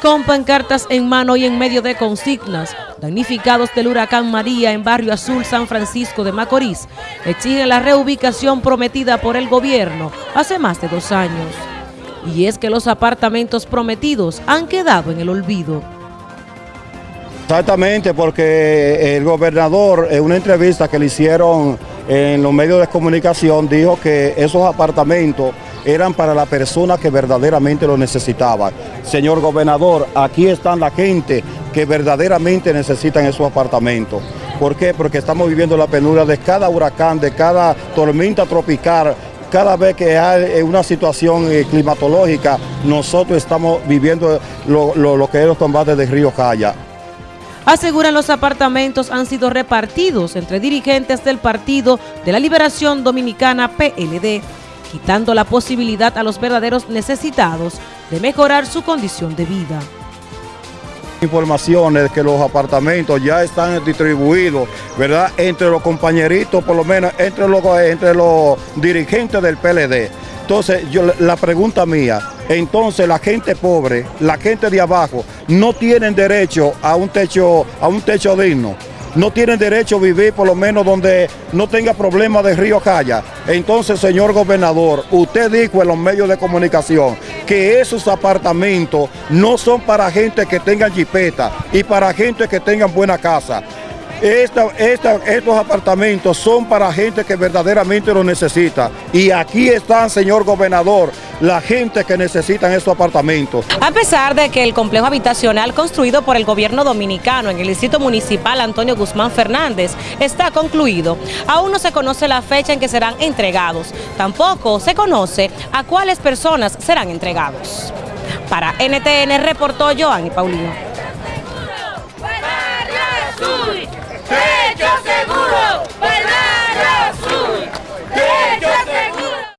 con pancartas en mano y en medio de consignas, damnificados del huracán María en Barrio Azul San Francisco de Macorís, exigen la reubicación prometida por el gobierno hace más de dos años. Y es que los apartamentos prometidos han quedado en el olvido. Exactamente, porque el gobernador en una entrevista que le hicieron en los medios de comunicación dijo que esos apartamentos eran para la persona que verdaderamente lo necesitaba. Señor gobernador, aquí están la gente que verdaderamente necesitan esos apartamentos. ¿Por qué? Porque estamos viviendo la penuria de cada huracán, de cada tormenta tropical, cada vez que hay una situación eh, climatológica, nosotros estamos viviendo lo, que es los combates de Río Jaya. Aseguran los apartamentos han sido repartidos entre dirigentes del Partido de la Liberación Dominicana PLD quitando la posibilidad a los verdaderos necesitados de mejorar su condición de vida. Informaciones que los apartamentos ya están distribuidos, ¿verdad? Entre los compañeritos, por lo menos entre los, entre los dirigentes del PLD. Entonces, yo, la pregunta mía, entonces la gente pobre, la gente de abajo, no tienen derecho a un techo, a un techo digno no tienen derecho a vivir por lo menos donde no tenga problemas de río Calla. Entonces, señor gobernador, usted dijo en los medios de comunicación que esos apartamentos no son para gente que tenga jipeta y para gente que tengan buena casa. Estos apartamentos son para gente que verdaderamente lo necesita. Y aquí están, señor gobernador, la gente que necesitan esos apartamentos. A pesar de que el complejo habitacional construido por el gobierno dominicano en el distrito municipal Antonio Guzmán Fernández está concluido, aún no se conoce la fecha en que serán entregados. Tampoco se conoce a cuáles personas serán entregados. Para NTN reportó Joanny Paulino.